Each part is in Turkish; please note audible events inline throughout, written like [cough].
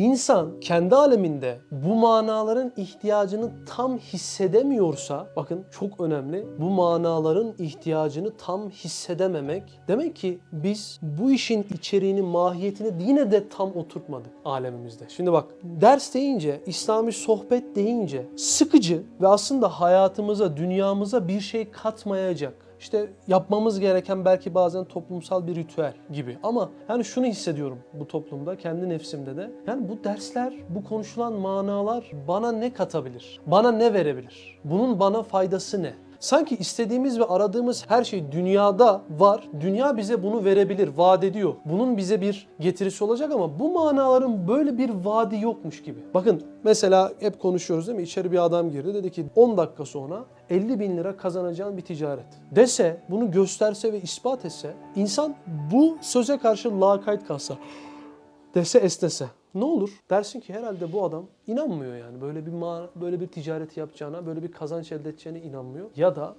İnsan kendi aleminde bu manaların ihtiyacını tam hissedemiyorsa, bakın çok önemli, bu manaların ihtiyacını tam hissedememek demek ki biz bu işin içeriğini, mahiyetini yine de tam oturtmadık alemimizde. Şimdi bak ders deyince, İslami sohbet deyince sıkıcı ve aslında hayatımıza, dünyamıza bir şey katmayacak işte yapmamız gereken belki bazen toplumsal bir ritüel gibi. Ama yani şunu hissediyorum bu toplumda, kendi nefsimde de. Yani bu dersler, bu konuşulan manalar bana ne katabilir? Bana ne verebilir? Bunun bana faydası ne? Sanki istediğimiz ve aradığımız her şey dünyada var. Dünya bize bunu verebilir, vaat ediyor. Bunun bize bir getirisi olacak ama bu manaların böyle bir vaadi yokmuş gibi. Bakın mesela hep konuşuyoruz değil mi? İçeri bir adam girdi dedi ki 10 dakika sonra 50 bin lira kazanacağın bir ticaret. Dese, bunu gösterse ve ispat etse, insan bu söze karşı lakayt kalsa, dese esnese ne olur? Dersin ki herhalde bu adam inanmıyor yani. Böyle bir böyle bir ticareti yapacağına, böyle bir kazanç elde edeceğine inanmıyor. Ya da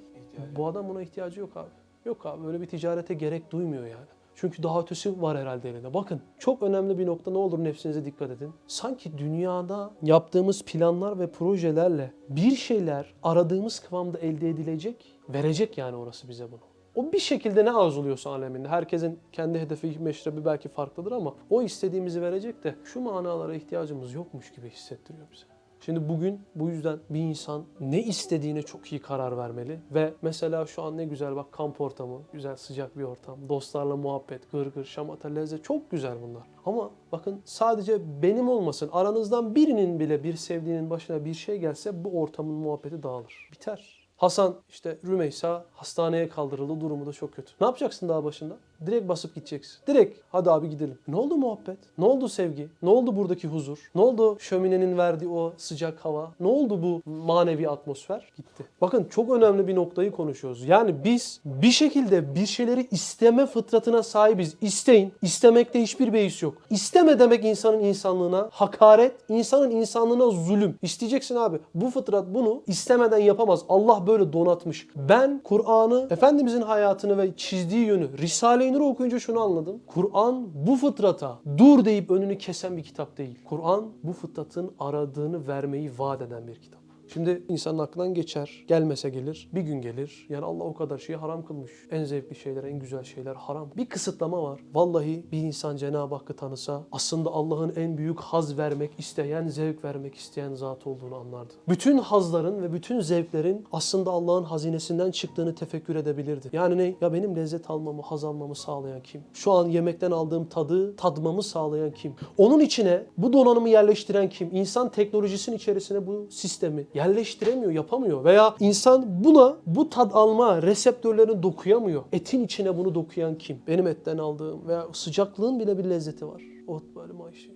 bu adam buna ihtiyacı yok abi. Yok abi böyle bir ticarete gerek duymuyor yani. Çünkü daha ötesi var herhalde elinde. Bakın çok önemli bir nokta ne olur nefsinize dikkat edin. Sanki dünyada yaptığımız planlar ve projelerle bir şeyler aradığımız kıvamda elde edilecek, verecek yani orası bize bunu. O bir şekilde ne arzuluyorsa aleminde. Herkesin kendi hedefi, meşrebi belki farklıdır ama o istediğimizi verecek de şu manalara ihtiyacımız yokmuş gibi hissettiriyor bize. Şimdi bugün bu yüzden bir insan ne istediğine çok iyi karar vermeli ve mesela şu an ne güzel bak kamp ortamı, güzel sıcak bir ortam, dostlarla muhabbet, gırgır, şamata, lezzet çok güzel bunlar. Ama bakın sadece benim olmasın, aranızdan birinin bile bir sevdiğinin başına bir şey gelse bu ortamın muhabbeti dağılır, biter. Hasan işte Rümeysa hastaneye kaldırıldı durumu da çok kötü. Ne yapacaksın daha başında? Direkt basıp gideceksin. Direkt hadi abi gidelim. Ne oldu muhabbet? Ne oldu sevgi? Ne oldu buradaki huzur? Ne oldu şöminenin verdiği o sıcak hava? Ne oldu bu manevi atmosfer? Gitti. Bakın çok önemli bir noktayı konuşuyoruz. Yani biz bir şekilde bir şeyleri isteme fıtratına sahibiz. İsteyin. İstemekte hiçbir beis yok. İsteme demek insanın insanlığına hakaret, insanın insanlığına zulüm. İsteyeceksin abi. Bu fıtrat bunu istemeden yapamaz. Allah böyle donatmış. Ben Kur'an'ı, Efendimizin hayatını ve çizdiği yönü, Risale-i Nur'u okuyunca şunu anladım. Kur'an bu fıtrata dur deyip önünü kesen bir kitap değil. Kur'an bu fıtratın aradığını vermeyi vaat eden bir kitap. Şimdi insanın aklından geçer. Gelmese gelir. Bir gün gelir. Yani Allah o kadar şeyi haram kılmış. En zevkli şeyler, en güzel şeyler haram. Bir kısıtlama var. Vallahi bir insan Cenab-ı Hakk'ı tanısa aslında Allah'ın en büyük haz vermek isteyen, zevk vermek isteyen zat olduğunu anlardı. Bütün hazların ve bütün zevklerin aslında Allah'ın hazinesinden çıktığını tefekkür edebilirdi. Yani ne? Ya benim lezzet almamı, haz almamı sağlayan kim? Şu an yemekten aldığım tadı tadmamı sağlayan kim? Onun içine bu donanımı yerleştiren kim? İnsan teknolojisinin içerisine bu sistemi yerleştiremiyor, yapamıyor. Veya insan buna bu tad alma reseptörlerini dokuyamıyor. Etin içine bunu dokuyan kim? Benim etten aldığım veya sıcaklığın bile bir lezzeti var. O böyle maaşı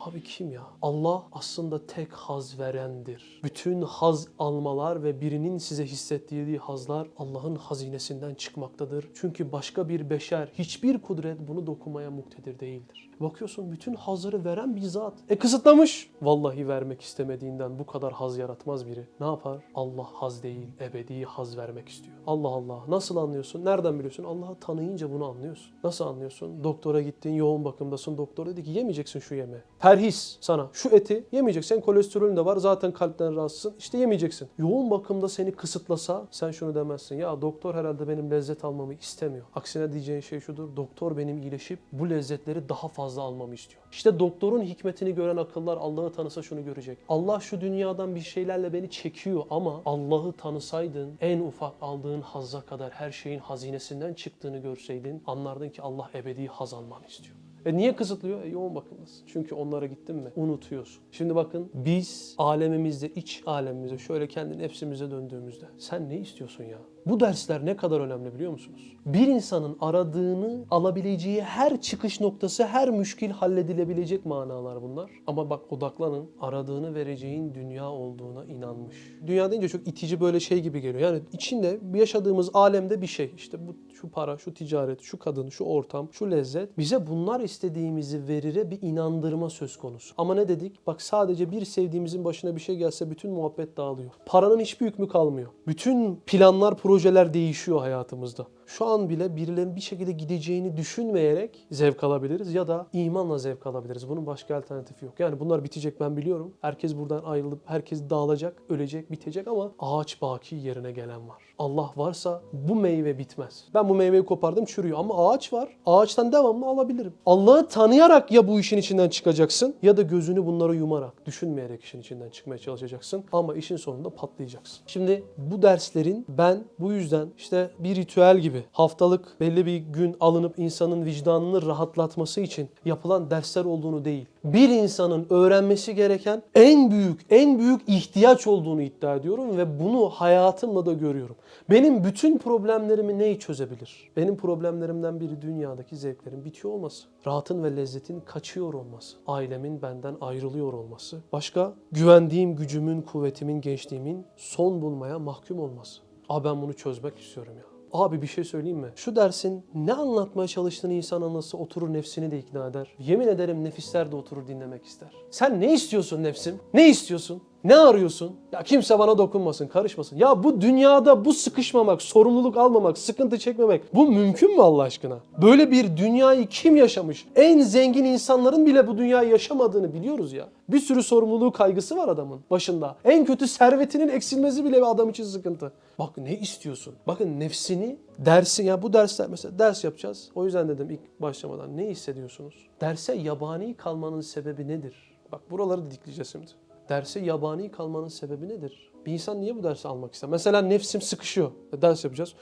Abi kim ya? Allah aslında tek haz verendir. Bütün haz almalar ve birinin size hissettirdiği hazlar Allah'ın hazinesinden çıkmaktadır. Çünkü başka bir beşer, hiçbir kudret bunu dokunmaya muktedir değildir. Bakıyorsun bütün hazları veren bir zat. E kısıtlamış. Vallahi vermek istemediğinden bu kadar haz yaratmaz biri. Ne yapar? Allah haz değil, ebedi haz vermek istiyor. Allah Allah. Nasıl anlıyorsun? Nereden biliyorsun? Allah'ı tanıyınca bunu anlıyorsun. Nasıl anlıyorsun? Doktora gittin, yoğun bakımdasın. Doktor dedi ki yemeyeceksin şu yemeği. Perhis sana. Şu eti yemeyeceksin. Kolesterolün de var. Zaten kalpten rahatsızsın. İşte yemeyeceksin. Yoğun bakımda seni kısıtlasa sen şunu demezsin. Ya doktor herhalde benim lezzet almamı istemiyor. Aksine diyeceğin şey şudur. Doktor benim iyileşip bu lezzetleri daha fazla almamı istiyor. İşte doktorun hikmetini gören akıllar Allah'ı tanısa şunu görecek. Allah şu dünyadan bir şeylerle beni çekiyor ama Allah'ı tanısaydın en ufak aldığın hazza kadar her şeyin hazinesinden çıktığını görseydin anlardın ki Allah ebedi haz almanı istiyor. E niye kısıtlıyor? E yoğun bakımdasın. Çünkü onlara gittin mi unutuyorsun. Şimdi bakın biz alemimizde, iç alemimizde şöyle kendi nefsimize döndüğümüzde sen ne istiyorsun ya? Bu dersler ne kadar önemli biliyor musunuz? Bir insanın aradığını alabileceği her çıkış noktası, her müşkil halledilebilecek manalar bunlar. Ama bak odaklanın, aradığını vereceğin dünya olduğuna inanmış. Dünya deyince çok itici böyle şey gibi geliyor. Yani içinde yaşadığımız alemde bir şey. İşte bu şu para, şu ticaret, şu kadın, şu ortam, şu lezzet. Bize bunlar istediğimizi verire bir inandırma söz konusu. Ama ne dedik? Bak sadece bir sevdiğimizin başına bir şey gelse bütün muhabbet dağılıyor. Paranın hiçbir hükmü kalmıyor. Bütün planlar, projeler değişiyor hayatımızda. Şu an bile birilerinin bir şekilde gideceğini düşünmeyerek zevk alabiliriz ya da imanla zevk alabiliriz. Bunun başka alternatifi yok. Yani bunlar bitecek ben biliyorum. Herkes buradan ayrılıp herkes dağılacak, ölecek, bitecek ama ağaç baki yerine gelen var. Allah varsa bu meyve bitmez. Ben bu meyveyi kopardım çürüyor ama ağaç var. Ağaçtan devamlı alabilirim. Allah'ı tanıyarak ya bu işin içinden çıkacaksın ya da gözünü bunlara yumarak, düşünmeyerek işin içinden çıkmaya çalışacaksın. Ama işin sonunda patlayacaksın. Şimdi bu derslerin ben bu yüzden işte bir ritüel gibi haftalık belli bir gün alınıp insanın vicdanını rahatlatması için yapılan dersler olduğunu değil. Bir insanın öğrenmesi gereken en büyük, en büyük ihtiyaç olduğunu iddia ediyorum ve bunu hayatımla da görüyorum. Benim bütün problemlerimi neyi çözebilir? Benim problemlerimden biri dünyadaki zevklerin bitiyor olması. Rahatın ve lezzetin kaçıyor olması. Ailemin benden ayrılıyor olması. Başka güvendiğim gücümün, kuvvetimin, gençliğimin son bulmaya mahkum olması. Abi ben bunu çözmek istiyorum ya. Abi bir şey söyleyeyim mi? Şu dersin ne anlatmaya çalıştığını insan anlasa oturur nefsini de ikna eder. Yemin ederim nefisler de oturur dinlemek ister. Sen ne istiyorsun nefsim? Ne istiyorsun? Ne arıyorsun? Ya kimse bana dokunmasın, karışmasın. Ya bu dünyada bu sıkışmamak, sorumluluk almamak, sıkıntı çekmemek bu mümkün mü Allah aşkına? Böyle bir dünyayı kim yaşamış? En zengin insanların bile bu dünyayı yaşamadığını biliyoruz ya. Bir sürü sorumluluğu kaygısı var adamın başında. En kötü servetinin eksilmesi bile bir adam için sıkıntı. Bak ne istiyorsun? Bakın nefsini dersi ya bu dersler mesela ders yapacağız. O yüzden dedim ilk başlamadan ne hissediyorsunuz? Derse yabani kalmanın sebebi nedir? Bak buraları didikleyeceğiz şimdi. Derse yabani kalmanın sebebi nedir? Bir insan niye bu dersi almak ister? Mesela nefsim sıkışıyor. E, Ders yapacağız.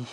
Üf,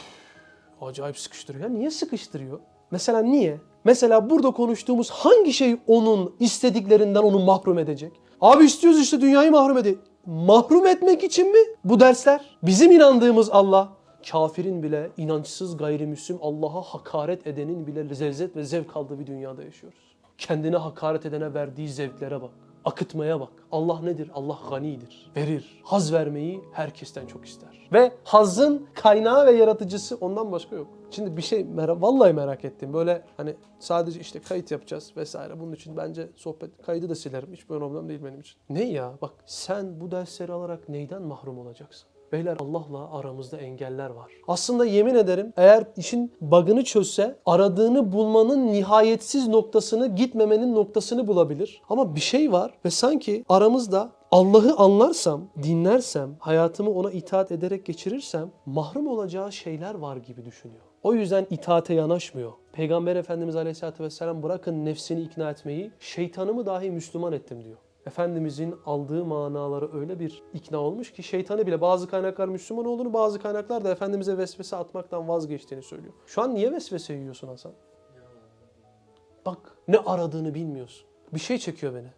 acayip sıkıştırıyor. Ya niye sıkıştırıyor? Mesela niye? Mesela burada konuştuğumuz hangi şey onun istediklerinden onu mahrum edecek? Abi istiyoruz işte dünyayı mahrum edin. Mahrum etmek için mi bu dersler? Bizim inandığımız Allah, kafirin bile inançsız gayrimüslim Allah'a hakaret edenin bile lezzet ve zevk aldığı bir dünyada yaşıyoruz. Kendine hakaret edene verdiği zevklere bak. Akıtmaya bak. Allah nedir? Allah ganidir. Verir. Haz vermeyi herkesten çok ister. Ve hazın kaynağı ve yaratıcısı ondan başka yok. Şimdi bir şey merak, vallahi merak ettim. Böyle hani sadece işte kayıt yapacağız vesaire. Bunun için bence sohbet kaydı da silerim. Hiç problem değil benim için. Ne ya? Bak sen bu dersleri alarak neyden mahrum olacaksın? Beyler Allah'la aramızda engeller var. Aslında yemin ederim eğer işin bug'ını çözse aradığını bulmanın nihayetsiz noktasını gitmemenin noktasını bulabilir. Ama bir şey var ve sanki aramızda Allah'ı anlarsam, dinlersem, hayatımı ona itaat ederek geçirirsem mahrum olacağı şeyler var gibi düşünüyor. O yüzden itaate yanaşmıyor. Peygamber Efendimiz Aleyhisselatü Vesselam bırakın nefsini ikna etmeyi, şeytanımı dahi Müslüman ettim diyor. Efendimizin aldığı manaları öyle bir ikna olmuş ki şeytanı bile bazı kaynaklar Müslüman olduğunu bazı kaynaklar da Efendimiz'e vesvese atmaktan vazgeçtiğini söylüyor. Şu an niye vesvese yiyorsun Hasan? Bak ne aradığını bilmiyorsun. Bir şey çekiyor beni.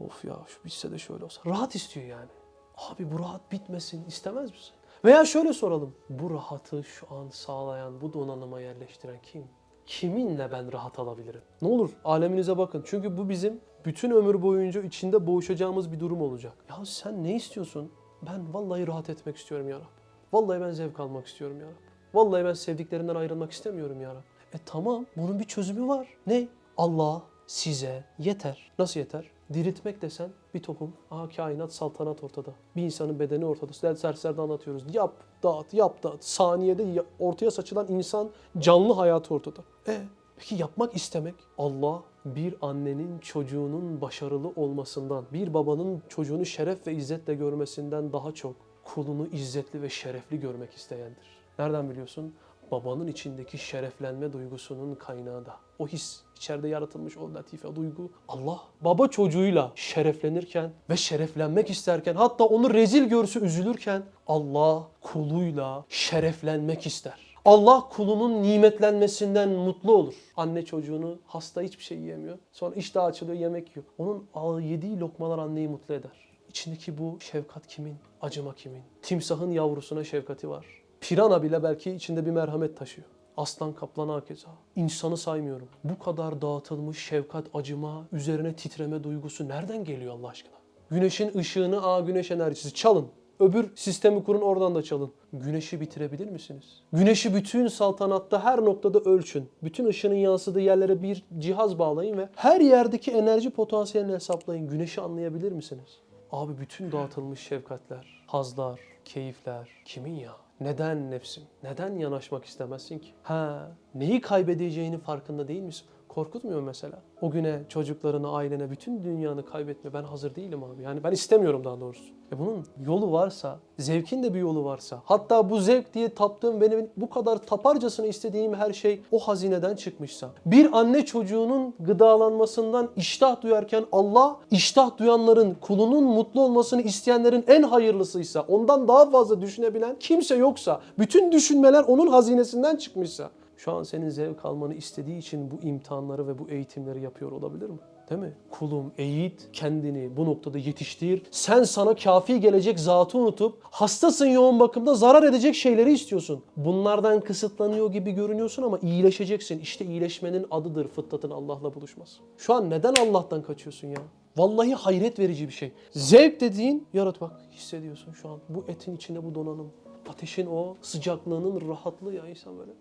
Of ya şu bitse de şöyle olsa. Rahat istiyor yani. Abi bu rahat bitmesin istemez misin? Veya şöyle soralım. Bu rahatı şu an sağlayan, bu donanıma yerleştiren kim? Kiminle ben rahat alabilirim? Ne olur aleminize bakın. Çünkü bu bizim bütün ömür boyunca içinde boğuşacağımız bir durum olacak. Ya sen ne istiyorsun? Ben vallahi rahat etmek istiyorum ya Rab. Vallahi ben zevk almak istiyorum ya Rab. Vallahi ben sevdiklerimden ayrılmak istemiyorum ya Rab. E tamam bunun bir çözümü var. Ne? Allah size yeter. Nasıl yeter? Diriltmek desen bir tohum. Aha kainat saltanat ortada. Bir insanın bedeni ortada. Ders derslerde anlatıyoruz. Yap, dağıt, yap, dağıt. Saniyede ya- ortaya saçılan insan canlı hayatı ortada. E peki yapmak istemek? Allah bir annenin çocuğunun başarılı olmasından, bir babanın çocuğunu şeref ve izzetle görmesinden daha çok kulunu izzetli ve şerefli görmek isteyendir. Nereden biliyorsun? Babanın içindeki şereflenme duygusunun kaynağı da. O his, içeride yaratılmış o latife duygu. Allah baba çocuğuyla şereflenirken ve şereflenmek isterken hatta onu rezil görse üzülürken Allah kuluyla şereflenmek ister. Allah kulunun nimetlenmesinden mutlu olur. Anne çocuğunu hasta hiçbir şey yiyemiyor. Sonra iştah açılıyor yemek yiyor. Onun yediği lokmalar anneyi mutlu eder. İçindeki bu şefkat kimin? Acıma kimin? Timsahın yavrusuna şefkati var. Pirana bile belki içinde bir merhamet taşıyor. Aslan kaplan hakeza. İnsanı saymıyorum. Bu kadar dağıtılmış şefkat, acıma, üzerine titreme duygusu nereden geliyor Allah aşkına? Güneşin ışığını, aa güneş enerjisi çalın. Öbür sistemi kurun oradan da çalın. Güneşi bitirebilir misiniz? Güneşi bütün saltanatta her noktada ölçün. Bütün ışının yansıdığı yerlere bir cihaz bağlayın ve her yerdeki enerji potansiyelini hesaplayın. Güneşi anlayabilir misiniz? Abi bütün dağıtılmış şefkatler, hazlar, keyifler kimin ya? Neden nefsim? Neden yanaşmak istemezsin ki? Ha, neyi kaybedeceğini farkında değil misin? Korkutmuyor mesela. O güne çocuklarına, ailene, bütün dünyanı kaybetme. Ben hazır değilim abi. Yani ben istemiyorum daha doğrusu. E bunun yolu varsa, zevkin de bir yolu varsa, hatta bu zevk diye taptığım, benim bu kadar taparcasına istediğim her şey o hazineden çıkmışsa, bir anne çocuğunun gıdalanmasından iştah duyarken Allah, iştah duyanların, kulunun mutlu olmasını isteyenlerin en hayırlısıysa, ondan daha fazla düşünebilen kimse yoksa, bütün düşünmeler onun hazinesinden çıkmışsa, şu an senin zevk almanı istediği için bu imtihanları ve bu eğitimleri yapıyor olabilir mi? Değil mi? Kulum eğit, kendini bu noktada yetiştir. Sen sana kafi gelecek zatı unutup hastasın yoğun bakımda zarar edecek şeyleri istiyorsun. Bunlardan kısıtlanıyor gibi görünüyorsun ama iyileşeceksin. İşte iyileşmenin adıdır fıtratın Allah'la buluşması. Şu an neden Allah'tan kaçıyorsun ya? Vallahi hayret verici bir şey. Zevk dediğin yarat bak hissediyorsun şu an. Bu etin içinde bu donanım. Ateşin o sıcaklığının rahatlığı ya insan böyle.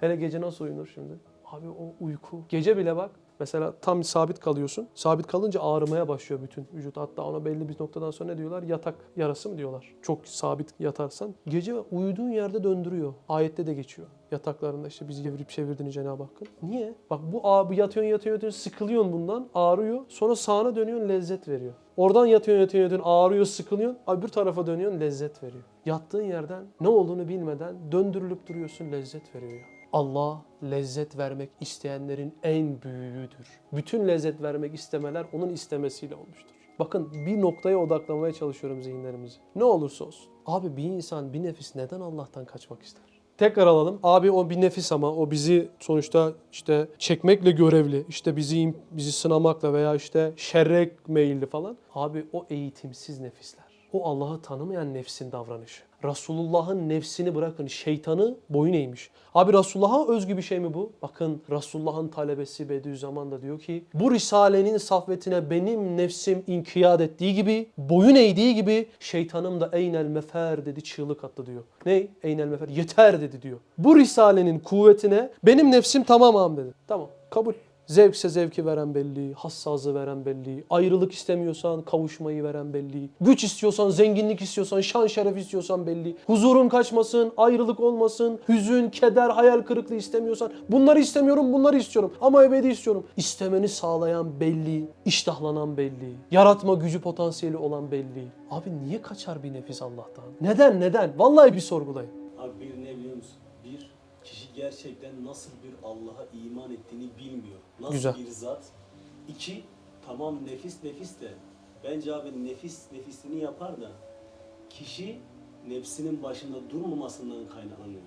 Hele gece nasıl uyunur şimdi? Abi o uyku. Gece bile bak. Mesela tam sabit kalıyorsun. Sabit kalınca ağrımaya başlıyor bütün vücut. Hatta ona belli bir noktadan sonra ne diyorlar? Yatak yarası mı diyorlar? Çok sabit yatarsan. Gece uyuduğun yerde döndürüyor. Ayette de geçiyor. Yataklarında işte bizi evirip çevirdiğini Cenab-ı Hakk'ın. Niye? Bak bu abi yatıyorsun yatıyorsun yatıyorsun sıkılıyorsun bundan ağrıyor. Sonra sağına dönüyorsun lezzet veriyor. Oradan yatıyorsun yatıyorsun yatıyorsun ağrıyor sıkılıyorsun. Bir tarafa dönüyorsun lezzet veriyor. Yattığın yerden ne olduğunu bilmeden döndürülüp duruyorsun lezzet veriyor ya. Allah lezzet vermek isteyenlerin en büyüğüdür. Bütün lezzet vermek istemeler onun istemesiyle olmuştur. Bakın bir noktaya odaklamaya çalışıyorum zihinlerimizi. Ne olursa olsun. Abi bir insan, bir nefis neden Allah'tan kaçmak ister? Tekrar alalım. Abi o bir nefis ama o bizi sonuçta işte çekmekle görevli. İşte bizi bizi sınamakla veya işte şerre meyilli falan. Abi o eğitimsiz nefisler. O Allah'ı tanımayan nefsin davranışı. Resulullah'ın nefsini bırakın şeytanı boyun eğmiş. Abi Resulullah'a özgü bir şey mi bu? Bakın Resulullah'ın talebesi Bediüzzaman da diyor ki bu risalenin safvetine benim nefsim inkiyat ettiği gibi boyun eğdiği gibi şeytanım da eynel mefer dedi çığlık attı diyor. Ne? Eynel mefer yeter dedi diyor. Bu risalenin kuvvetine benim nefsim tamam ağam dedi. Tamam kabul. Zevkse zevki veren belli, hassazı veren belli, ayrılık istemiyorsan kavuşmayı veren belli, güç istiyorsan, zenginlik istiyorsan, şan şeref istiyorsan belli, huzurun kaçmasın, ayrılık olmasın, hüzün, keder, hayal kırıklığı istemiyorsan, bunları istemiyorum, bunları istiyorum ama ebedi istiyorum. İstemeni sağlayan belli, iştahlanan belli, yaratma gücü potansiyeli olan belli. Abi niye kaçar bir nefis Allah'tan? Neden, neden? Vallahi bir sorgulayın. Abi bir ne biliyor musun? Bir, kişi gerçekten nasıl bir Allah'a iman ettiğini bilmiyor. Nasıl Güzel. bir zat. İki, tamam nefis nefis de bence abi nefis nefisini yapar da kişi nefsinin başında durmamasından kaynaklanıyor.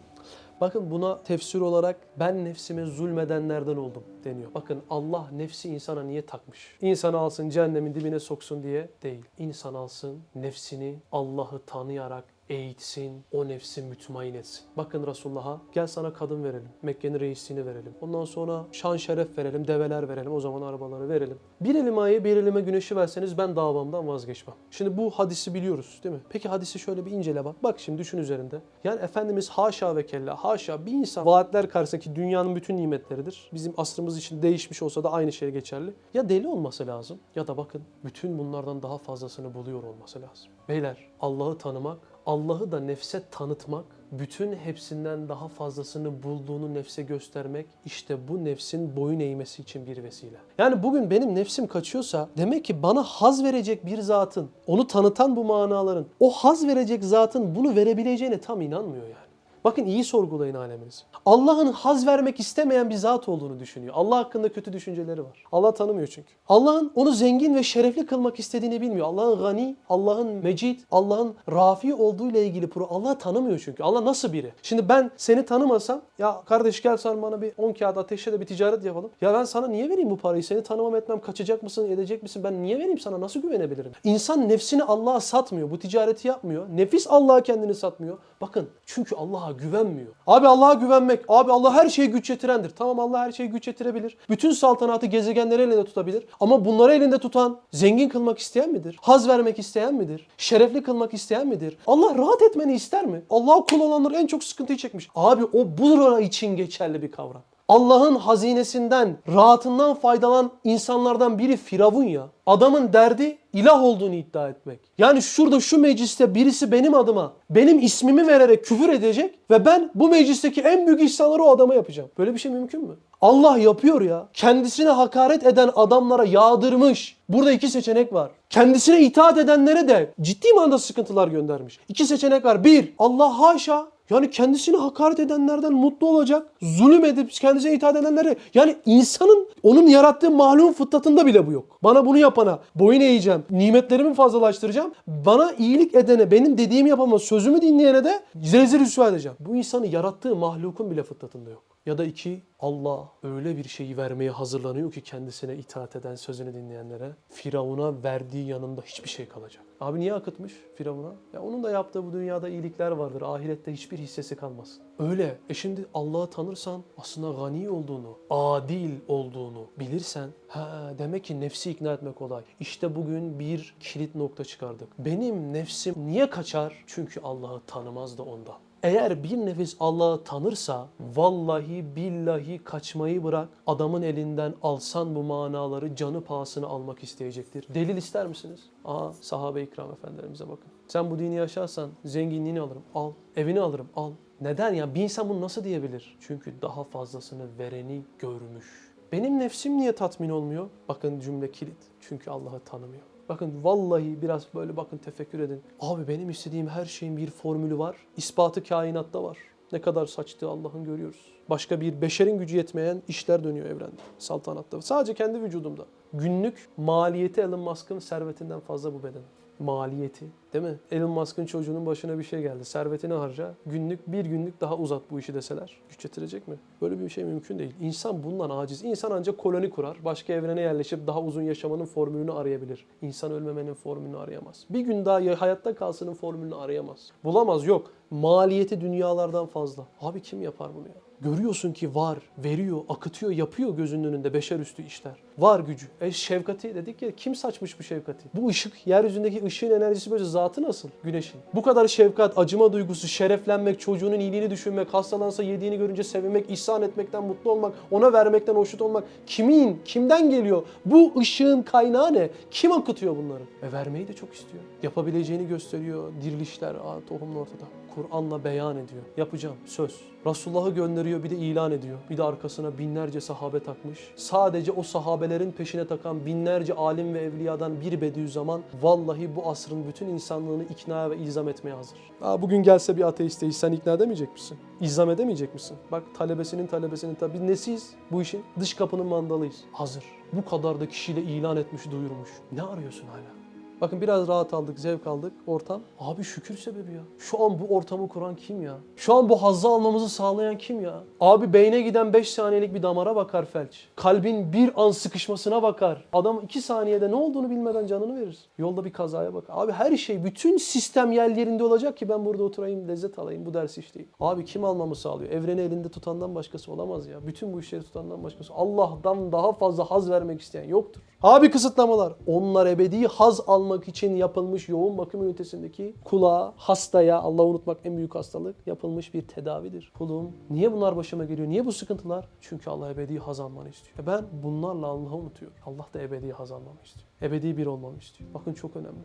Bakın buna tefsir olarak ben nefsime zulmedenlerden oldum deniyor. Bakın Allah nefsi insana niye takmış? İnsanı alsın cehennemin dibine soksun diye değil. İnsan alsın nefsini Allah'ı tanıyarak eğitsin, o nefsi mütmain etsin. Bakın Resulullah'a gel sana kadın verelim, Mekke'nin reisliğini verelim. Ondan sonra şan şeref verelim, develer verelim, o zaman arabaları verelim. Bir elime ayı, bir elime güneşi verseniz ben davamdan vazgeçmem. Şimdi bu hadisi biliyoruz değil mi? Peki hadisi şöyle bir incele bak. Bak şimdi düşün üzerinde. Yani Efendimiz haşa ve kella, haşa bir insan vaatler karşısındaki dünyanın bütün nimetleridir. Bizim asrımız için değişmiş olsa da aynı şey geçerli. Ya deli olması lazım ya da bakın bütün bunlardan daha fazlasını buluyor olması lazım. Beyler Allah'ı tanımak, Allah'ı da nefse tanıtmak, bütün hepsinden daha fazlasını bulduğunu nefse göstermek işte bu nefsin boyun eğmesi için bir vesile. Yani bugün benim nefsim kaçıyorsa demek ki bana haz verecek bir zatın, onu tanıtan bu manaların, o haz verecek zatın bunu verebileceğine tam inanmıyor yani. Bakın iyi sorgulayın aleminizi. Allah'ın haz vermek istemeyen bir zat olduğunu düşünüyor. Allah hakkında kötü düşünceleri var. Allah tanımıyor çünkü. Allah'ın onu zengin ve şerefli kılmak istediğini bilmiyor. Allah'ın gani, Allah'ın mecid, Allah'ın rafi olduğu ile ilgili pro. Allah tanımıyor çünkü. Allah nasıl biri? Şimdi ben seni tanımasam ya kardeş gel sen bana bir 10 kağıt ateşle de bir ticaret yapalım. Ya ben sana niye vereyim bu parayı? Seni tanımam etmem kaçacak mısın, edecek misin? Ben niye vereyim sana? Nasıl güvenebilirim? İnsan nefsini Allah'a satmıyor. Bu ticareti yapmıyor. Nefis Allah'a kendini satmıyor. Bakın çünkü Allah'a güvenmiyor. Abi Allah'a güvenmek. Abi Allah her şeye güç yetirendir. Tamam Allah her şeye güç yetirebilir. Bütün saltanatı gezegenleri elinde tutabilir. Ama bunları elinde tutan zengin kılmak isteyen midir? Haz vermek isteyen midir? Şerefli kılmak isteyen midir? Allah rahat etmeni ister mi? Allah'a kul olanlar en çok sıkıntıyı çekmiş. Abi o burada için geçerli bir kavram. Allah'ın hazinesinden, rahatından faydalanan insanlardan biri Firavun ya. Adamın derdi ilah olduğunu iddia etmek. Yani şurada şu mecliste birisi benim adıma benim ismimi vererek küfür edecek ve ben bu meclisteki en büyük ihsanları o adama yapacağım. Böyle bir şey mümkün mü? Allah yapıyor ya. Kendisine hakaret eden adamlara yağdırmış. Burada iki seçenek var. Kendisine itaat edenlere de ciddi manada sıkıntılar göndermiş. İki seçenek var. Bir, Allah haşa yani kendisine hakaret edenlerden mutlu olacak. Zulüm edip kendisine itaat edenlere. Yani insanın onun yarattığı mahluğun fıtratında bile bu yok. Bana bunu yapana boyun eğeceğim. Nimetlerimi fazlalaştıracağım. Bana iyilik edene, benim dediğimi yapama, sözümü dinleyene de rezil rüsva edeceğim. Bu insanı yarattığı mahlukun bile fıtratında yok. Ya da iki, Allah öyle bir şeyi vermeye hazırlanıyor ki kendisine itaat eden, sözünü dinleyenlere. Firavun'a verdiği yanında hiçbir şey kalacak. Abi niye akıtmış Firavun'a? Ya onun da yaptığı bu dünyada iyilikler vardır. Ahirette hiçbir hissesi kalmasın. Öyle. E şimdi Allah'ı tanırsan aslında gani olduğunu, adil olduğunu bilirsen ha demek ki nefsi ikna etmek kolay. İşte bugün bir kilit nokta çıkardık. Benim nefsim niye kaçar? Çünkü Allah'ı tanımaz da ondan. Eğer bir nefis Allah'ı tanırsa vallahi billahi kaçmayı bırak adamın elinden alsan bu manaları canı pahasına almak isteyecektir. Delil ister misiniz? Aa sahabe-i ikram efendilerimize bakın. Sen bu dini yaşarsan zenginliğini alırım al. Evini alırım al. Neden ya? Bir insan bunu nasıl diyebilir? Çünkü daha fazlasını vereni görmüş. Benim nefsim niye tatmin olmuyor? Bakın cümle kilit. Çünkü Allah'ı tanımıyor. Bakın vallahi biraz böyle bakın tefekkür edin. Abi benim istediğim her şeyin bir formülü var. İspatı kainatta var. Ne kadar saçtığı Allah'ın görüyoruz. Başka bir beşerin gücü yetmeyen işler dönüyor evrende, saltanatta. Sadece kendi vücudumda. Günlük maliyeti Elon Musk'ın servetinden fazla bu beden. Maliyeti değil mi? Elon Musk'ın çocuğunun başına bir şey geldi. Servetini harca. Günlük bir günlük daha uzat bu işi deseler. Güç yetirecek mi? Böyle bir şey mümkün değil. İnsan bundan aciz. İnsan ancak koloni kurar. Başka evrene yerleşip daha uzun yaşamanın formülünü arayabilir. İnsan ölmemenin formülünü arayamaz. Bir gün daha ya- hayatta kalsının formülünü arayamaz. Bulamaz yok. Maliyeti dünyalardan fazla. Abi kim yapar bunu ya? Görüyorsun ki var, veriyor, akıtıyor, yapıyor gözünün önünde beşer üstü işler. Var gücü. E şefkati dedik ya kim saçmış bu şefkati? Bu ışık, yeryüzündeki ışığın enerjisi böyle zatı nasıl güneşin? Bu kadar şefkat, acıma duygusu, şereflenmek, çocuğunun iyiliğini düşünmek, hastalansa yediğini görünce sevinmek, ihsan etmekten mutlu olmak, ona vermekten hoşnut olmak. Kimin, kimden geliyor? Bu ışığın kaynağı ne? Kim akıtıyor bunları? E vermeyi de çok istiyor. Yapabileceğini gösteriyor. Dirilişler, aa, tohumlu ortada. Kur'an'la beyan ediyor. Yapacağım, söz. Resulullah'ı gönderiyor bir de ilan ediyor. Bir de arkasına binlerce sahabe takmış. Sadece o sahabelerin peşine takan binlerce alim ve evliyadan bir Bediüzzaman vallahi bu asrın bütün insanlığını ikna ve ilzam etmeye hazır. Aa, bugün gelse bir ateist sen ikna edemeyecek misin? İlzam edemeyecek misin? Bak talebesinin talebesinin tabi nesiyiz bu işin? Dış kapının mandalıyız. Hazır. Bu kadar da kişiyle ilan etmiş, duyurmuş. Ne arıyorsun hala? Bakın biraz rahat aldık, zevk aldık ortam. Abi şükür sebebi ya. Şu an bu ortamı kuran kim ya? Şu an bu hazzı almamızı sağlayan kim ya? Abi beyne giden 5 saniyelik bir damara bakar felç. Kalbin bir an sıkışmasına bakar. Adam 2 saniyede ne olduğunu bilmeden canını verir. Yolda bir kazaya bakar. Abi her şey, bütün sistem yerlerinde olacak ki ben burada oturayım, lezzet alayım, bu dersi işleyeyim. Abi kim almamı sağlıyor? Evreni elinde tutandan başkası olamaz ya. Bütün bu işleri tutandan başkası. Allah'tan daha fazla haz vermek isteyen yoktur. Abi kısıtlamalar. Onlar ebedi haz almak için yapılmış yoğun bakım ünitesindeki kulağa, hastaya, Allah unutmak en büyük hastalık yapılmış bir tedavidir. Kulum niye bunlar başıma geliyor? Niye bu sıkıntılar? Çünkü Allah ebedi haz almanı istiyor. E ben bunlarla Allah'ı unutuyorum. Allah da ebedi haz almamı istiyor. Ebedi bir olmamı istiyor. Bakın çok önemli.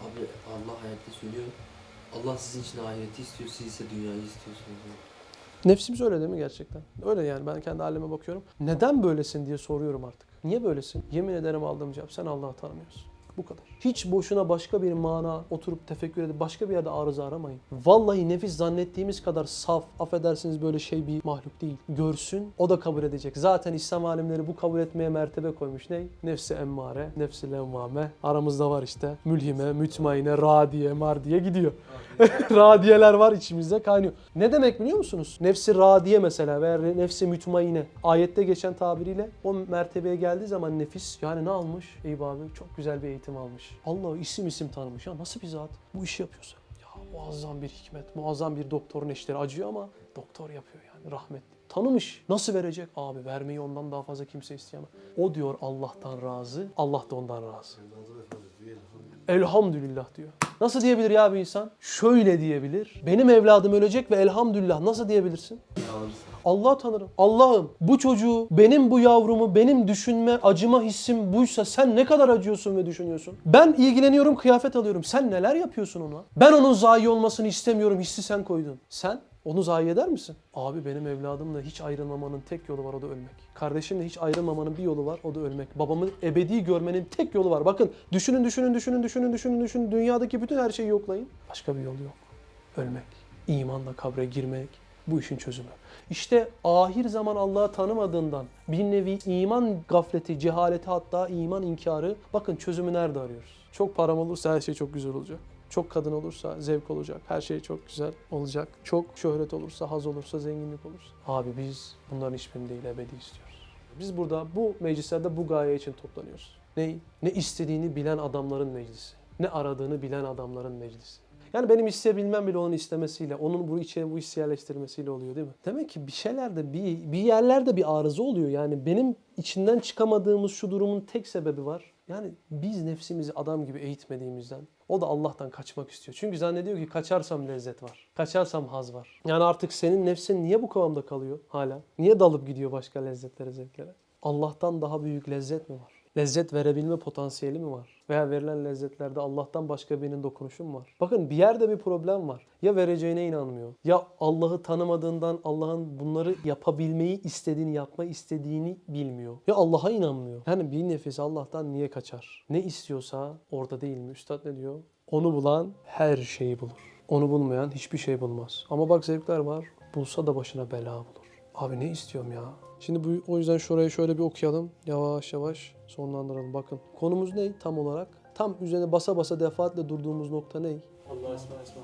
Abi Allah hayatta söylüyor. Allah sizin için ahireti istiyor, siz ise dünyayı istiyorsunuz. Nefsimiz öyle değil mi gerçekten? Öyle yani ben kendi halime bakıyorum. Neden böylesin diye soruyorum artık. Niye böylesin? Yemin ederim aldığım cevap sen Allah'ı tanımıyorsun. Bu kadar. Hiç boşuna başka bir mana oturup tefekkür edip başka bir yerde arıza aramayın. Vallahi nefis zannettiğimiz kadar saf, affedersiniz böyle şey bir mahluk değil. Görsün, o da kabul edecek. Zaten İslam alimleri bu kabul etmeye mertebe koymuş. Ne? Nefsi emmare, nefsi levvame. Aramızda var işte. Mülhime, mütmaine, radiye, mardiye gidiyor. [laughs] radiyeler var içimizde kaynıyor. Ne demek biliyor musunuz? Nefsi radiye mesela veya nefsi mütmaine. Ayette geçen tabiriyle o mertebeye geldiği zaman nefis yani ne almış? Eyüp abi çok güzel bir eğitim almış. Allah isim isim tanımış. Ya nasıl bir zat bu işi yapıyorsa? Ya muazzam bir hikmet, muazzam bir doktorun eşleri acıyor ama doktor yapıyor yani rahmetli. Tanımış. Nasıl verecek? Abi vermeyi ondan daha fazla kimse isteyemez. O diyor Allah'tan razı, Allah da ondan razı. Elhamdülillah diyor. Nasıl diyebilir ya bir insan? Şöyle diyebilir. Benim evladım ölecek ve elhamdülillah nasıl diyebilirsin? Alırsın. Allah tanırım. Allah'ım bu çocuğu, benim bu yavrumu, benim düşünme, acıma hissim buysa sen ne kadar acıyorsun ve düşünüyorsun? Ben ilgileniyorum, kıyafet alıyorum. Sen neler yapıyorsun ona? Ben onun zayi olmasını istemiyorum, hissi sen koydun. Sen onu zayi eder misin? Abi benim evladımla hiç ayrılmamanın tek yolu var o da ölmek. Kardeşimle hiç ayrılmamanın bir yolu var o da ölmek. Babamı ebedi görmenin tek yolu var. Bakın düşünün düşünün düşünün düşünün düşünün düşünün. Dünyadaki bütün her şeyi yoklayın. Başka bir yol yok. Ölmek. İmanla kabre girmek. Bu işin çözümü. İşte ahir zaman Allah'ı tanımadığından bir nevi iman gafleti, cehaleti hatta iman inkarı. Bakın çözümü nerede arıyoruz? Çok param olursa her şey çok güzel olacak. Çok kadın olursa zevk olacak. Her şey çok güzel olacak. Çok şöhret olursa, haz olursa, zenginlik olursa. Abi biz bunların hiçbirini değil ebedi istiyoruz. Biz burada bu meclislerde bu gaye için toplanıyoruz. Ne? Ne istediğini bilen adamların meclisi. Ne aradığını bilen adamların meclisi. Yani benim isteyebilmem bile onun istemesiyle, onun bu içine bu hissi yerleştirmesiyle oluyor değil mi? Demek ki bir şeylerde, bir, bir yerlerde bir arıza oluyor. Yani benim içinden çıkamadığımız şu durumun tek sebebi var. Yani biz nefsimizi adam gibi eğitmediğimizden o da Allah'tan kaçmak istiyor. Çünkü zannediyor ki kaçarsam lezzet var. Kaçarsam haz var. Yani artık senin nefsin niye bu kıvamda kalıyor hala? Niye dalıp gidiyor başka lezzetlere, zevklere? Allah'tan daha büyük lezzet mi var? Lezzet verebilme potansiyeli mi var? Veya verilen lezzetlerde Allah'tan başka birinin dokunuşu mu var? Bakın bir yerde bir problem var. Ya vereceğine inanmıyor. Ya Allah'ı tanımadığından Allah'ın bunları yapabilmeyi istediğini, yapma istediğini bilmiyor. Ya Allah'a inanmıyor. Yani bir nefis Allah'tan niye kaçar? Ne istiyorsa orada değil mi? Üstad ne diyor? Onu bulan her şeyi bulur. Onu bulmayan hiçbir şey bulmaz. Ama bak zevkler var. Bulsa da başına bela bulur. Abi ne istiyorum ya? Şimdi bu, o yüzden şurayı şöyle bir okuyalım. Yavaş yavaş sonlandıralım. Bakın konumuz ne tam olarak? Tam üzerine basa basa defaatle durduğumuz nokta ne? Allah esma esma.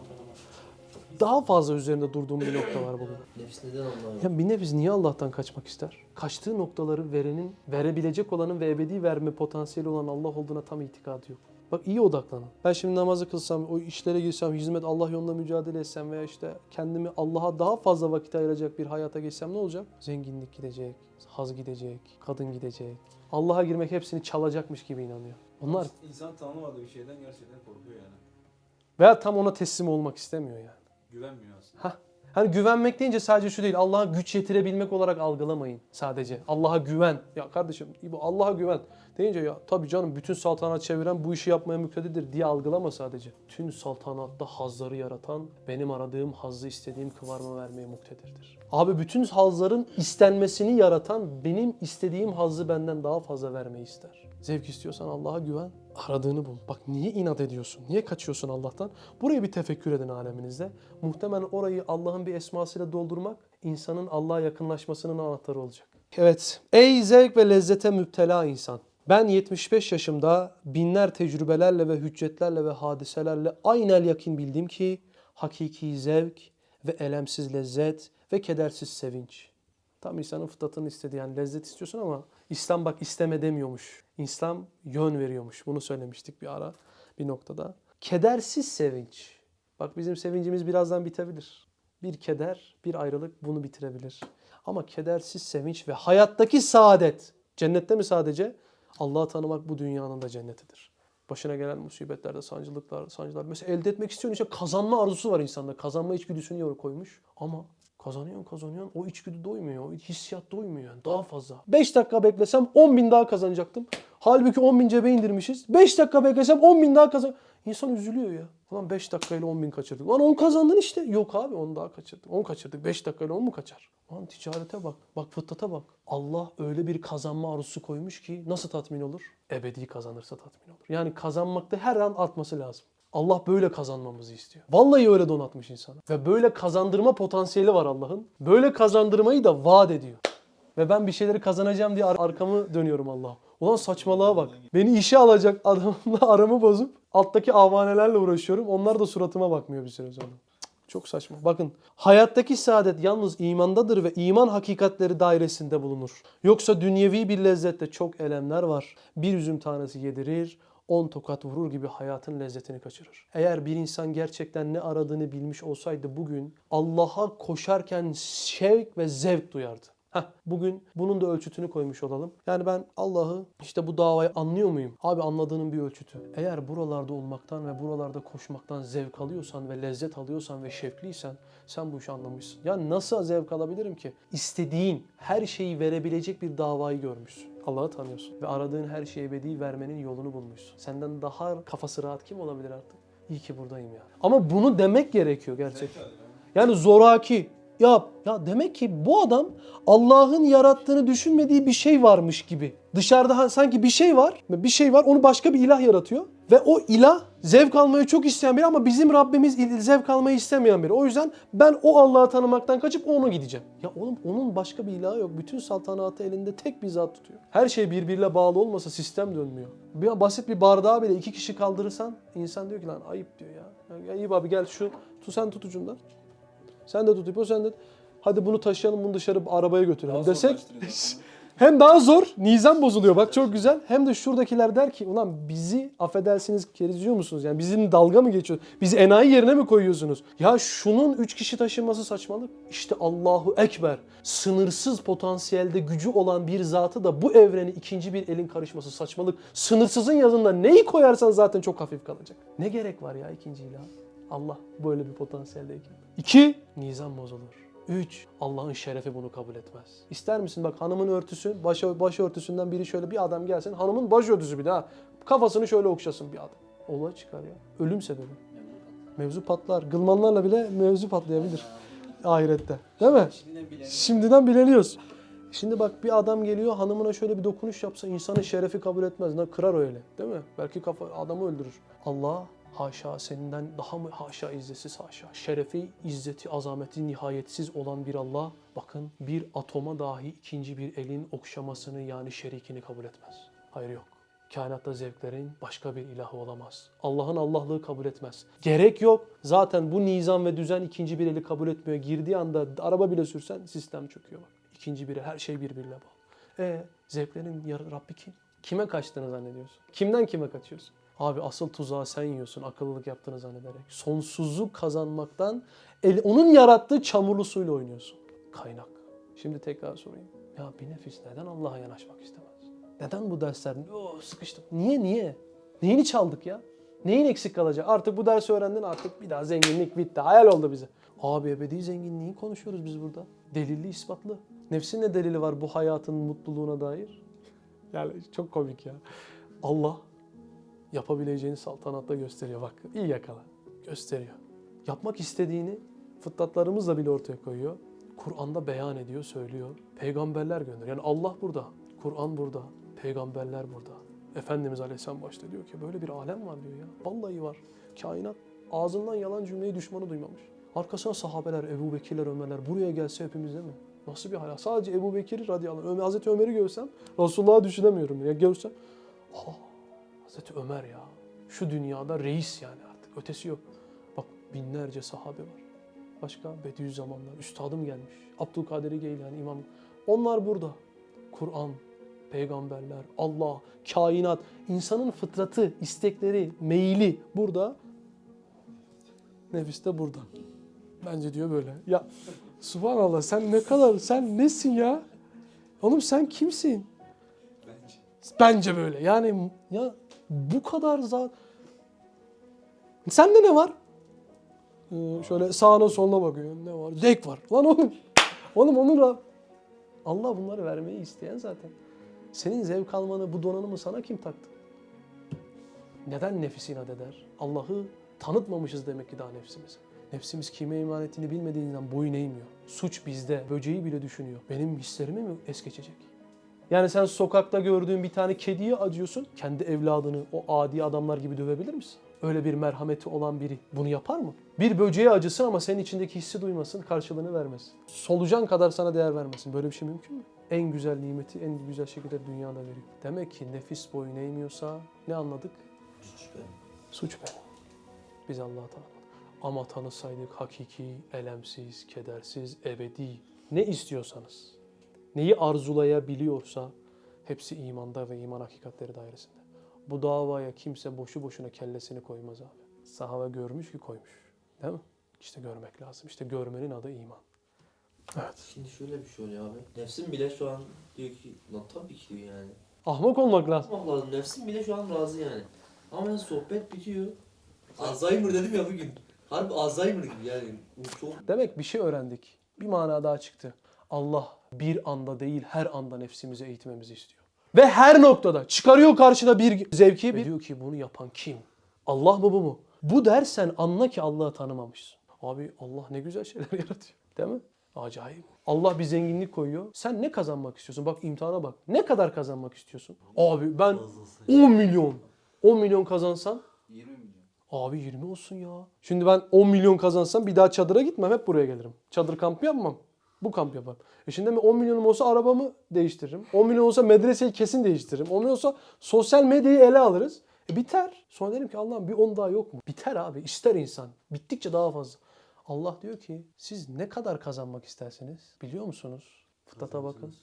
Daha fazla üzerinde durduğum bir nokta var bugün. Nefs neden Allah'a Ya bir nefis niye Allah'tan kaçmak ister? Kaçtığı noktaları verenin, verebilecek olanın ve ebedi verme potansiyeli olan Allah olduğuna tam itikadı yok. Bak iyi odaklanın. Ben şimdi namazı kılsam, o işlere girsem, hizmet Allah yolunda mücadele etsem veya işte kendimi Allah'a daha fazla vakit ayıracak bir hayata geçsem ne olacak? Zenginlik gidecek, haz gidecek, kadın gidecek. Allah'a girmek hepsini çalacakmış gibi inanıyor. Onlar İnsan tanımadığı bir şeyden gerçekten korkuyor yani. veya tam ona teslim olmak istemiyor yani. Güvenmiyor aslında. Hah. Hani güvenmek deyince sadece şu değil. Allah'a güç yetirebilmek olarak algılamayın sadece. Allah'a güven. Ya kardeşim bu Allah'a güven deyince ya tabii canım bütün saltanat çeviren bu işi yapmaya muktedirdir diye algılama sadece. Tüm saltanatta hazları yaratan benim aradığım hazzı istediğim kıvarma vermeye muktedirdir. Abi bütün hazların istenmesini yaratan benim istediğim hazzı benden daha fazla vermeyi ister. Zevk istiyorsan Allah'a güven. Aradığını bul. Bak niye inat ediyorsun? Niye kaçıyorsun Allah'tan? Burayı bir tefekkür edin aleminizde. Muhtemelen orayı Allah'ın bir esmasıyla doldurmak insanın Allah'a yakınlaşmasının anahtarı olacak. Evet. Ey zevk ve lezzete müptela insan. Ben 75 yaşımda binler tecrübelerle ve hüccetlerle ve hadiselerle aynel yakin bildim ki hakiki zevk ve elemsiz lezzet ve kedersiz sevinç. Tam insanın fıtratının istediği yani lezzet istiyorsun ama İslam bak isteme demiyormuş. İslam yön veriyormuş. Bunu söylemiştik bir ara bir noktada. Kedersiz sevinç. Bak bizim sevincimiz birazdan bitebilir. Bir keder, bir ayrılık bunu bitirebilir. Ama kedersiz sevinç ve hayattaki saadet. Cennette mi sadece? Allah'ı tanımak bu dünyanın da cennetidir. Başına gelen musibetlerde, sancılıklar, sancılar. Mesela elde etmek istiyorsun işte kazanma arzusu var insanda. Kazanma içgüdüsünü yor koymuş. Ama kazanıyorsun kazanıyorsun o içgüdü doymuyor. O hissiyat doymuyor yani daha fazla. 5 dakika beklesem 10 bin daha kazanacaktım. Halbuki 10 bin cebe indirmişiz. 5 dakika beklesem 10 bin daha kazan. İnsan üzülüyor ya. Ulan 5 dakikayla 10 bin kaçırdık. Ulan 10 kazandın işte. Yok abi 10 daha kaçırdık. 10 kaçırdık. 5 dakikayla 10 mu kaçar? Ulan ticarete bak. Bak fıtrata bak. Allah öyle bir kazanma arzusu koymuş ki nasıl tatmin olur? Ebedi kazanırsa tatmin olur. Yani kazanmakta her an artması lazım. Allah böyle kazanmamızı istiyor. Vallahi öyle donatmış insanı. Ve böyle kazandırma potansiyeli var Allah'ın. Böyle kazandırmayı da vaat ediyor. Ve ben bir şeyleri kazanacağım diye ar- arkamı dönüyorum Allah'a. Ulan saçmalığa bak. Beni işe alacak adamla [laughs] aramı bozup alttaki avanelerle uğraşıyorum. Onlar da suratıma bakmıyor bir süre sonra. Çok saçma. Bakın hayattaki saadet yalnız imandadır ve iman hakikatleri dairesinde bulunur. Yoksa dünyevi bir lezzette çok elemler var. Bir üzüm tanesi yedirir, on tokat vurur gibi hayatın lezzetini kaçırır. Eğer bir insan gerçekten ne aradığını bilmiş olsaydı bugün Allah'a koşarken şevk ve zevk duyardı. Heh, bugün bunun da ölçütünü koymuş olalım. Yani ben Allah'ı işte bu davayı anlıyor muyum? Abi anladığının bir ölçütü. Eğer buralarda olmaktan ve buralarda koşmaktan zevk alıyorsan ve lezzet alıyorsan ve şevkliysen sen bu işi anlamışsın. Ya nasıl zevk alabilirim ki? İstediğin her şeyi verebilecek bir davayı görmüşsün. Allah'ı tanıyorsun ve aradığın her şeyi ebedi vermenin yolunu bulmuşsun. Senden daha kafası rahat kim olabilir artık? İyi ki buradayım ya. Ama bunu demek gerekiyor gerçekten. Yani zoraki. Ya, ya demek ki bu adam Allah'ın yarattığını düşünmediği bir şey varmış gibi. Dışarıda sanki bir şey var, bir şey var onu başka bir ilah yaratıyor. Ve o ilah zevk almayı çok isteyen biri ama bizim Rabbimiz il- zevk almayı istemeyen biri. O yüzden ben o Allah'ı tanımaktan kaçıp ona gideceğim. Ya oğlum onun başka bir ilahı yok. Bütün saltanatı elinde tek bir zat tutuyor. Her şey birbiriyle bağlı olmasa sistem dönmüyor. Bir basit bir bardağı bile iki kişi kaldırırsan insan diyor ki lan ayıp diyor ya. Ya iyi abi gel şu tu sen tut ucundan. Sen de tut ipo sen de. Hadi bunu taşıyalım bunu dışarı arabaya götürelim Daha desek. [laughs] hem daha zor, nizam bozuluyor bak çok güzel. Hem de şuradakiler der ki ulan bizi affedersiniz keriziyor musunuz? Yani bizim dalga mı geçiyor? Bizi enayi yerine mi koyuyorsunuz? Ya şunun üç kişi taşınması saçmalık. İşte Allahu Ekber. Sınırsız potansiyelde gücü olan bir zatı da bu evreni ikinci bir elin karışması saçmalık. Sınırsızın yanında neyi koyarsan zaten çok hafif kalacak. Ne gerek var ya ikinci ilah? Allah böyle bir potansiyeldeyken. İki, nizam bozulur. Üç, Allah'ın şerefi bunu kabul etmez. İster misin bak hanımın örtüsü, baş, başörtüsünden biri şöyle bir adam gelsin. Hanımın başörtüsü bir daha. Kafasını şöyle okşasın bir adam. Olay çıkar ya. Ölüm sebebi. Mevzu patlar. Gılmanlarla bile mevzu patlayabilir. Ahirette. Değil mi? Şimdiden bileniyoruz. Şimdi bak bir adam geliyor hanımına şöyle bir dokunuş yapsa insanın şerefi kabul etmez. Ne kırar öyle. Değil mi? Belki kafa adamı öldürür. Allah haşa seninden daha mı haşa izzetsiz haşa. Şerefi, izzeti, azameti nihayetsiz olan bir Allah bakın bir atoma dahi ikinci bir elin okşamasını yani şerikini kabul etmez. Hayır yok. Kainatta zevklerin başka bir ilahı olamaz. Allah'ın Allah'lığı kabul etmez. Gerek yok. Zaten bu nizam ve düzen ikinci bir eli kabul etmiyor. Girdiği anda araba bile sürsen sistem çöküyor. İkinci biri her şey birbirine bağlı. E zevklerin Rabbi kim? Kime kaçtığını zannediyorsun? Kimden kime kaçıyorsun? Abi asıl tuzağı sen yiyorsun akıllılık yaptığını zannederek. Sonsuzluk kazanmaktan el, onun yarattığı çamurlu suyla oynuyorsun. Kaynak. Şimdi tekrar sorayım. Ya bir nefis neden Allah'a yanaşmak istemez? Neden bu dersler? Oh, sıkıştım. Niye niye? Neyini çaldık ya? Neyin eksik kalacak? Artık bu dersi öğrendin artık bir daha zenginlik bitti. Hayal oldu bize. Abi ebedi zenginliği konuşuyoruz biz burada. Delilli ispatlı. Nefsin ne delili var bu hayatın mutluluğuna dair? Yani çok komik ya. Allah yapabileceğini saltanatta gösteriyor. Bak iyi yakala. Gösteriyor. Yapmak istediğini fıtratlarımızla bile ortaya koyuyor. Kur'an'da beyan ediyor, söylüyor. Peygamberler gönderiyor. Yani Allah burada, Kur'an burada, peygamberler burada. Efendimiz Aleyhisselam başta diyor ki böyle bir alem var diyor ya. Vallahi var. Kainat ağzından yalan cümleyi düşmanı duymamış. Arkasına sahabeler, Ebu Bekirler, Ömerler buraya gelse hepimiz değil mi? Nasıl bir hayat? Sadece Ebu Bekir radıyallahu anh, Hazreti Ömer'i görsem Resulullah'ı düşünemiyorum. Ya görsem, aa, Hazreti Ömer ya. Şu dünyada reis yani artık. Ötesi yok. Bak binlerce sahabe var. Başka Bediüzzamanlar, üstadım gelmiş. Abdülkadir Geylani, imam. Onlar burada. Kur'an, peygamberler, Allah, kainat, insanın fıtratı, istekleri, meyili burada. Nefis de burada. Bence diyor böyle. Ya subhanallah sen ne kadar, sen nesin ya? Oğlum sen kimsin? Bence. Bence böyle. Yani ya bu kadar zat... Sende ne var? Ee, şöyle sağına soluna bakıyor. Ne var? Zevk var. Lan oğlum. Oğlum onun Rab- Allah bunları vermeyi isteyen zaten. Senin zevk almanı, bu donanımı sana kim taktı? Neden nefis inat eder? Allah'ı tanıtmamışız demek ki daha nefsimize. Nefsimiz kime iman ettiğini bilmediğinden boyun eğmiyor. Suç bizde. Böceği bile düşünüyor. Benim hislerimi mi es geçecek? Yani sen sokakta gördüğün bir tane kediye acıyorsun. Kendi evladını o adi adamlar gibi dövebilir misin? Öyle bir merhameti olan biri bunu yapar mı? Bir böceğe acısın ama senin içindeki hissi duymasın, karşılığını vermesin. Solucan kadar sana değer vermesin. Böyle bir şey mümkün mü? En güzel nimeti en güzel şekilde dünyada veriyor. Demek ki nefis boyun eğmiyorsa ne anladık? Suç be. Suç be. Biz Allah'ı tanımadık. Ama tanısaydık hakiki, elemsiz, kedersiz, ebedi ne istiyorsanız, neyi arzulayabiliyorsa hepsi imanda ve iman hakikatleri dairesinde. Bu davaya kimse boşu boşuna kellesini koymaz abi. Sahabe görmüş ki koymuş. Değil mi? İşte görmek lazım. İşte görmenin adı iman. Şimdi şöyle bir şey oluyor abi. Nefsim bile şu an diyor ki lan tabii ki diyor yani. Ahmak olmak lazım. Allah lazım. Nefsim bile şu an razı yani. Ama yani sohbet bitiyor. Alzheimer dedim ya bugün. Harbi Alzheimer gibi yani. Çok Demek bir şey öğrendik. Bir mana daha çıktı. Allah bir anda değil her anda nefsimizi eğitmemizi istiyor. Ve her noktada çıkarıyor karşına bir zevki bir diyor ki bunu yapan kim? Allah mı bu mu? Bu dersen anla ki Allah'ı tanımamışsın. Abi Allah ne güzel şeyler [laughs] yaratıyor. Değil mi? Acayip. Allah bir zenginlik koyuyor. Sen ne kazanmak istiyorsun? Bak imtihana bak. Ne kadar kazanmak istiyorsun? Abi ben 10 milyon. 10 milyon kazansan 20 milyon. Abi 20 olsun ya. Şimdi ben 10 milyon kazansam bir daha çadıra gitmem. Hep buraya gelirim. Çadır kampı yapmam. Bu kamp yaparım. E şimdi mi 10 milyonum olsa arabamı değiştiririm. 10 milyon olsa medreseyi kesin değiştiririm. 10 milyon olsa sosyal medyayı ele alırız. E biter. Sonra derim ki Allah'ım bir 10 daha yok mu? Biter abi. İster insan. Bittikçe daha fazla. Allah diyor ki siz ne kadar kazanmak istersiniz? Biliyor musunuz? Fıtrata bakın.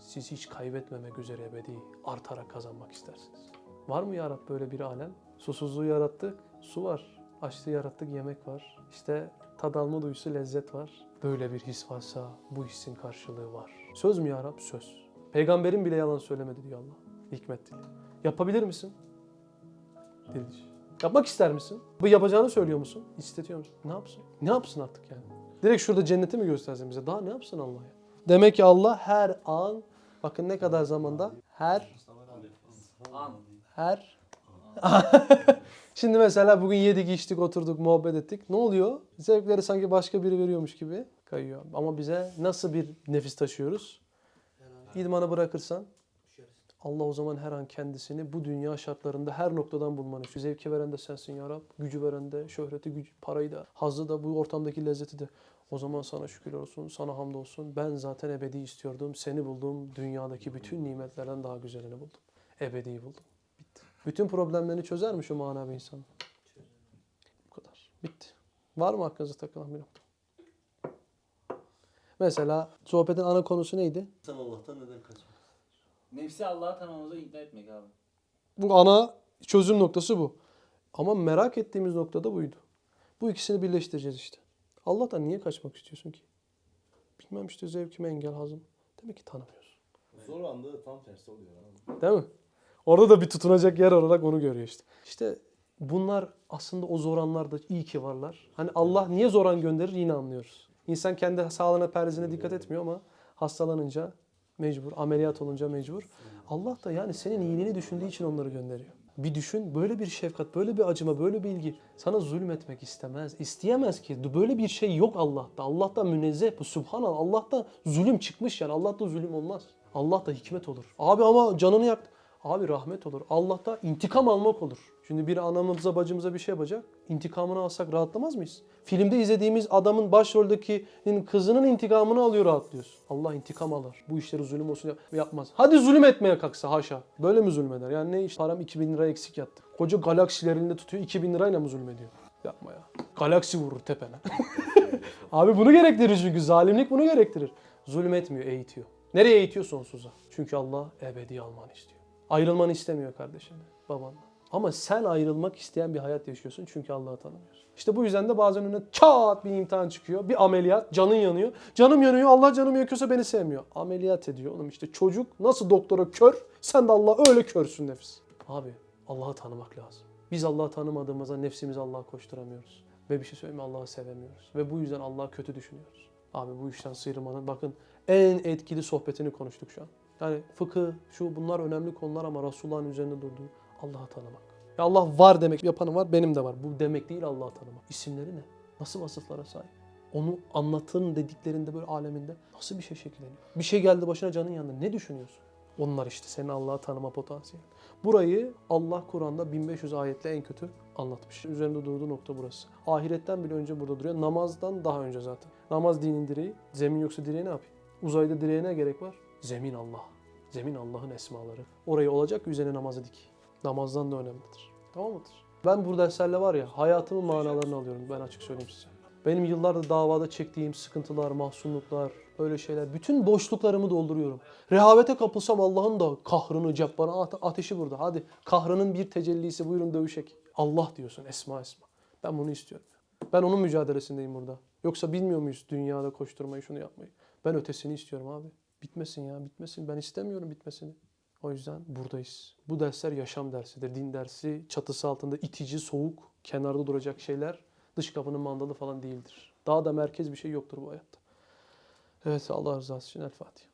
Siz hiç kaybetmemek üzere ebedi artarak kazanmak istersiniz. Var mı ya Rab böyle bir alem? Susuzluğu yarattık, su var. Açlığı yarattık, yemek var. İşte tad alma duyusu, lezzet var. Böyle bir his varsa bu hissin karşılığı var. Söz mü ya Rab? Söz. Peygamberin bile yalan söylemedi diyor Allah. Hikmet dili. Yapabilir misin? Dil dışı. Yapmak ister misin? Bu yapacağını söylüyor musun? İstetiyor musun? Ne yapsın? Ne yapsın artık yani? Direkt şurada cenneti mi göstersin bize? Daha ne yapsın Allah ya? Demek ki Allah her an, bakın ne kadar zamanda? Her An. her [laughs] Şimdi mesela bugün yedik, içtik, oturduk, muhabbet ettik. Ne oluyor? Zevkleri sanki başka biri veriyormuş gibi kayıyor. Ama bize nasıl bir nefis taşıyoruz? İdmanı bırakırsan Allah o zaman her an kendisini bu dünya şartlarında her noktadan bulmanı istiyor. Zevki veren de sensin ya Rab. Gücü veren de, şöhreti, gücü, parayı da, hazzı da, bu ortamdaki lezzeti de. O zaman sana şükürler olsun, sana hamdolsun. Ben zaten ebedi istiyordum. Seni buldum. Dünyadaki bütün nimetlerden daha güzelini buldum. Ebediyi buldum. Bütün problemlerini çözer mi şu manavi insan? Bu kadar. Bitti. Var mı aklınıza takılan bir nokta? Mesela sohbetin ana konusu neydi? Sen Allah'tan neden kaçmak? Nefsi Allah'a tanımamıza ikna etmek abi. Bu ana çözüm noktası bu. Ama merak ettiğimiz nokta da buydu. Bu ikisini birleştireceğiz işte. Allah'tan niye kaçmak istiyorsun ki? Bilmem işte zevkime engel hazım. Demek ki tanımıyorsun. Zor anda tam tersi oluyor abi. Değil mi? Orada da bir tutunacak yer olarak onu görüyor işte. İşte bunlar aslında o zor anlarda iyi ki varlar. Hani Allah niye zor an gönderir yine anlıyoruz. İnsan kendi sağlığına perzine dikkat etmiyor ama hastalanınca mecbur, ameliyat olunca mecbur. Allah da yani senin iyiliğini düşündüğü için onları gönderiyor. Bir düşün böyle bir şefkat, böyle bir acıma, böyle bir ilgi sana zulmetmek istemez. isteyemez ki. Böyle bir şey yok Allah'ta. Allah'tan münezzeh bu. Subhanallah. Allah'ta zulüm çıkmış yani. Allah'ta zulüm olmaz. Allah'ta hikmet olur. Abi ama canını yaktı. Abi rahmet olur. Allah'ta intikam almak olur. Şimdi bir anamıza bacımıza bir şey yapacak. İntikamını alsak rahatlamaz mıyız? Filmde izlediğimiz adamın başroldekinin kızının intikamını alıyor rahatlıyoruz. Allah intikam alır. Bu işleri zulüm olsun yap- yapmaz. Hadi zulüm etmeye kalksa haşa. Böyle mi zulmeder? Yani ne iş? Param 2000 lira eksik yattı. Koca galaksiler elinde tutuyor 2000 lirayla mı zulmediyor? Yapma ya. Galaksi vurur tepene. [laughs] Abi bunu gerektirir çünkü. Zalimlik bunu gerektirir. Zulmetmiyor, eğitiyor. Nereye eğitiyor? Sonsuza. Çünkü Allah ebedi almanı istiyor. Ayrılmanı istemiyor kardeşinden, babandan. Ama sen ayrılmak isteyen bir hayat yaşıyorsun çünkü Allah'ı tanımıyorsun. İşte bu yüzden de bazen önüne çat bir imtihan çıkıyor. Bir ameliyat, canın yanıyor. Canım yanıyor, Allah canımı yakıyorsa beni sevmiyor. Ameliyat ediyor oğlum işte çocuk nasıl doktora kör, sen de Allah öyle körsün nefis. Abi Allah'ı tanımak lazım. Biz Allah'ı tanımadığımızda nefsimizi Allah'a koşturamıyoruz. Ve bir şey söyleyeyim? Allah'ı sevemiyoruz. Ve bu yüzden Allah'ı kötü düşünüyoruz. Abi bu işten sıyrılmanın bakın en etkili sohbetini konuştuk şu an. Yani fıkıh, şu bunlar önemli konular ama Resulullah'ın üzerinde durduğu Allah'ı tanımak. Ya Allah var demek yapanı var benim de var. Bu demek değil Allah'ı tanımak. İsimleri ne? Nasıl vasıflara sahip? Onu anlatın dediklerinde böyle aleminde nasıl bir şey şekilleniyor? Bir şey geldi başına canın yanında ne düşünüyorsun? Onlar işte senin Allah'ı tanıma potansiyeli. Burayı Allah Kur'an'da 1500 ayetle en kötü anlatmış. Üzerinde durduğu nokta burası. Ahiretten bile önce burada duruyor. Namazdan daha önce zaten. Namaz dinin direği. Zemin yoksa direği ne yapayım? Uzayda direğe ne gerek var? Zemin Allah. Zemin Allah'ın esmaları. Orayı olacak ki üzerine namazı dik. Namazdan da önemlidir. Tamam mıdır? Ben bu derslerle var ya hayatımın manalarını alıyorum. Ben açık söyleyeyim size. Benim yıllardır davada çektiğim sıkıntılar, mahzunluklar, öyle şeyler. Bütün boşluklarımı dolduruyorum. Rehavete kapılsam Allah'ın da kahrını, cebbana ate- ateşi burada. Hadi kahrının bir tecellisi buyurun dövüşek. Allah diyorsun esma esma. Ben bunu istiyorum. Ben onun mücadelesindeyim burada. Yoksa bilmiyor muyuz dünyada koşturmayı, şunu yapmayı? Ben ötesini istiyorum abi. Bitmesin ya, bitmesin. Ben istemiyorum bitmesini. O yüzden buradayız. Bu dersler yaşam dersidir. Din dersi çatısı altında itici, soğuk, kenarda duracak şeyler dış kapının mandalı falan değildir. Daha da merkez bir şey yoktur bu hayatta. Evet Allah rızası için El Fatiha.